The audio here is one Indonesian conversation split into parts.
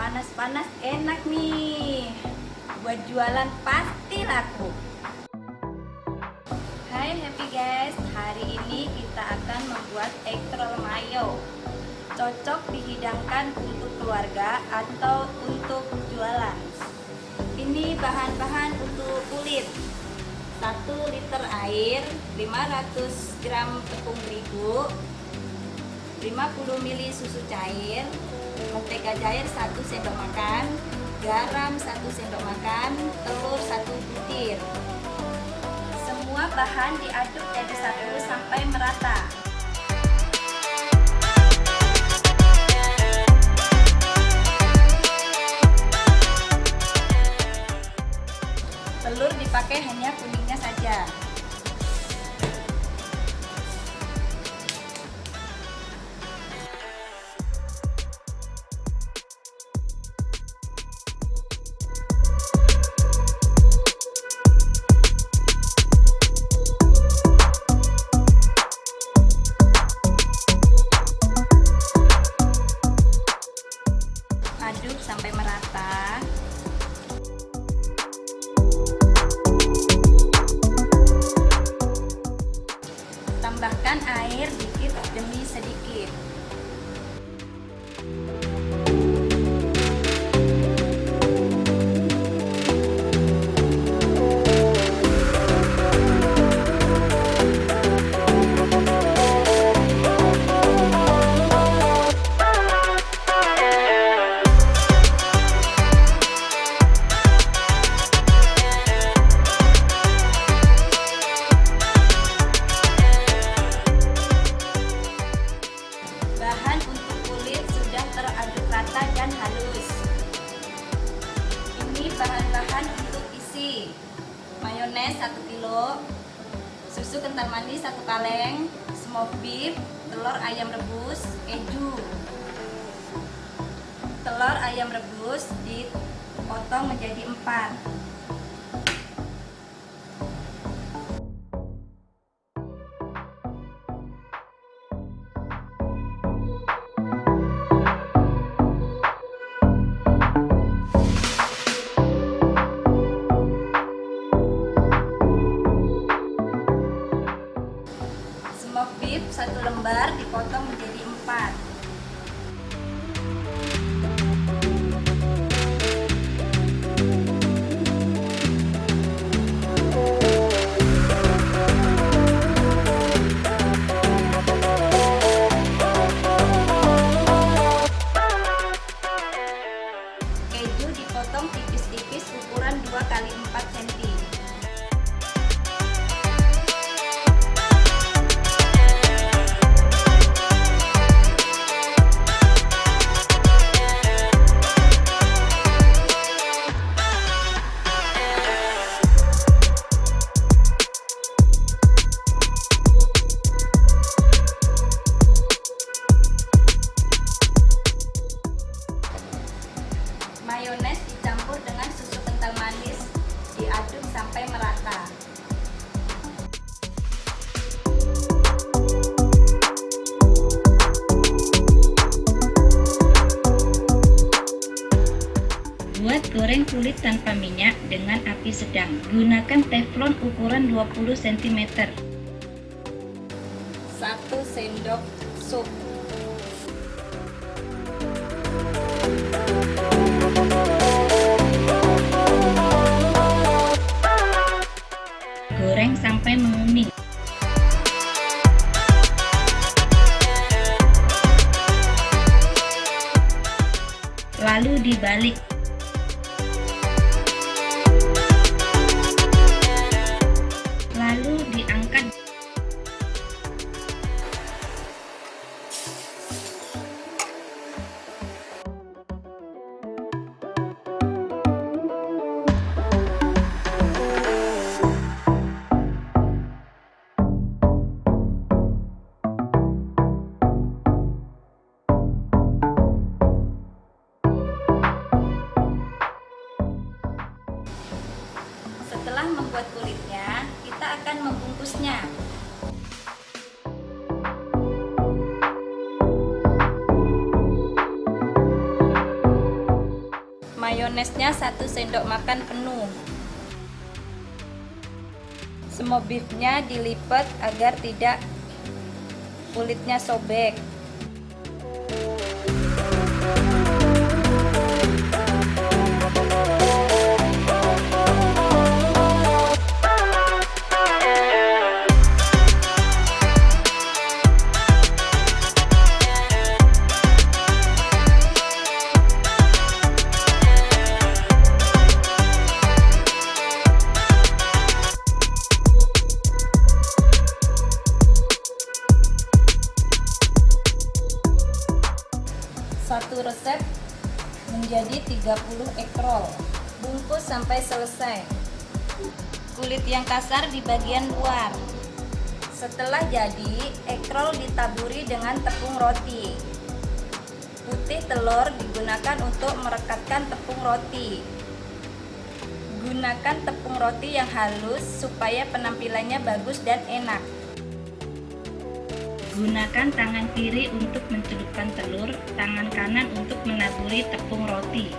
panas-panas enak nih. Buat jualan pasti laku. Hai happy guys. Hari ini kita akan membuat egg mayo. Cocok dihidangkan untuk keluarga atau untuk jualan. Ini bahan-bahan untuk kulit. 1 liter air 500 gram tepung terigu 50 ml susu cair mentega cair 1 sendok makan garam 1 sendok makan telur 1 butir. Semua bahan diaduk jadi satu sampai merata. Telur dipakai hanya kuningnya saja tambahkan air dikit demi sedikit rata dan halus. Ini bahan-bahan untuk isi. Mayones 1 kilo, susu kental manis 1 kaleng, smoked beef, telur ayam rebus, keju. Telur ayam rebus dipotong menjadi 4. 2 kali 4 cm. Kulit tanpa minyak dengan api sedang. Gunakan teflon ukuran 20 cm. 1 sendok sup. Goreng sampai menguning. Lalu dibalik. Membuat kulitnya, kita akan membungkusnya. mayonesnya 1 sendok makan penuh. Semua beefnya dilipat agar tidak kulitnya sobek. Sampai selesai. Kulit yang kasar di bagian luar. Setelah jadi, ekrol ditaburi dengan tepung roti. Putih telur digunakan untuk merekatkan tepung roti. Gunakan tepung roti yang halus supaya penampilannya bagus dan enak. Gunakan tangan kiri untuk mencelupkan telur, tangan kanan untuk menaburi tepung roti.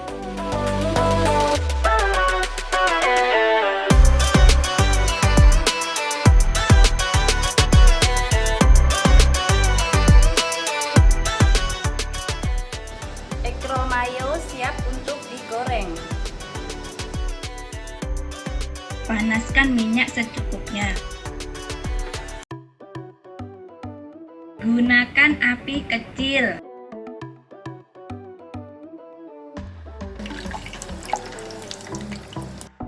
Minyak secukupnya. Gunakan api kecil.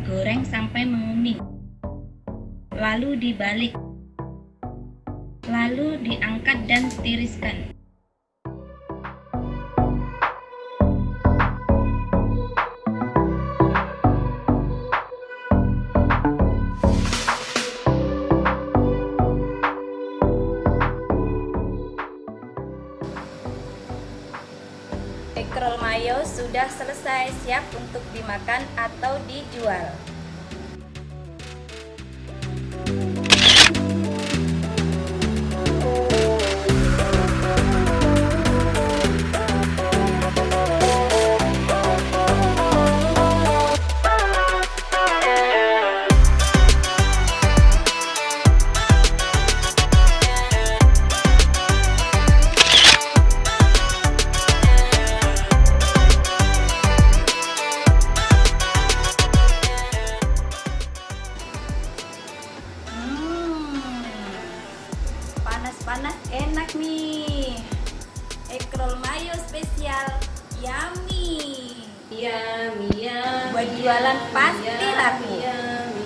Goreng sampai menguning. Lalu dibalik. Lalu diangkat dan tiriskan. Ekrol mayo sudah selesai siap untuk dimakan atau dijual. Jualan pasti laku. yummy.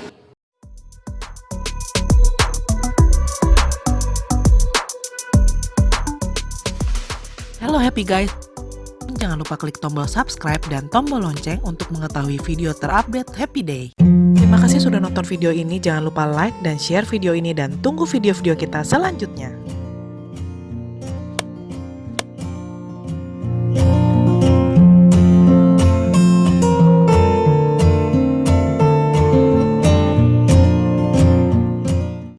Halo happy guys. Jangan lupa klik tombol subscribe dan tombol lonceng untuk mengetahui video terupdate Happy Day. Terima kasih sudah nonton video ini. Jangan lupa like dan share video ini dan tunggu video-video kita selanjutnya.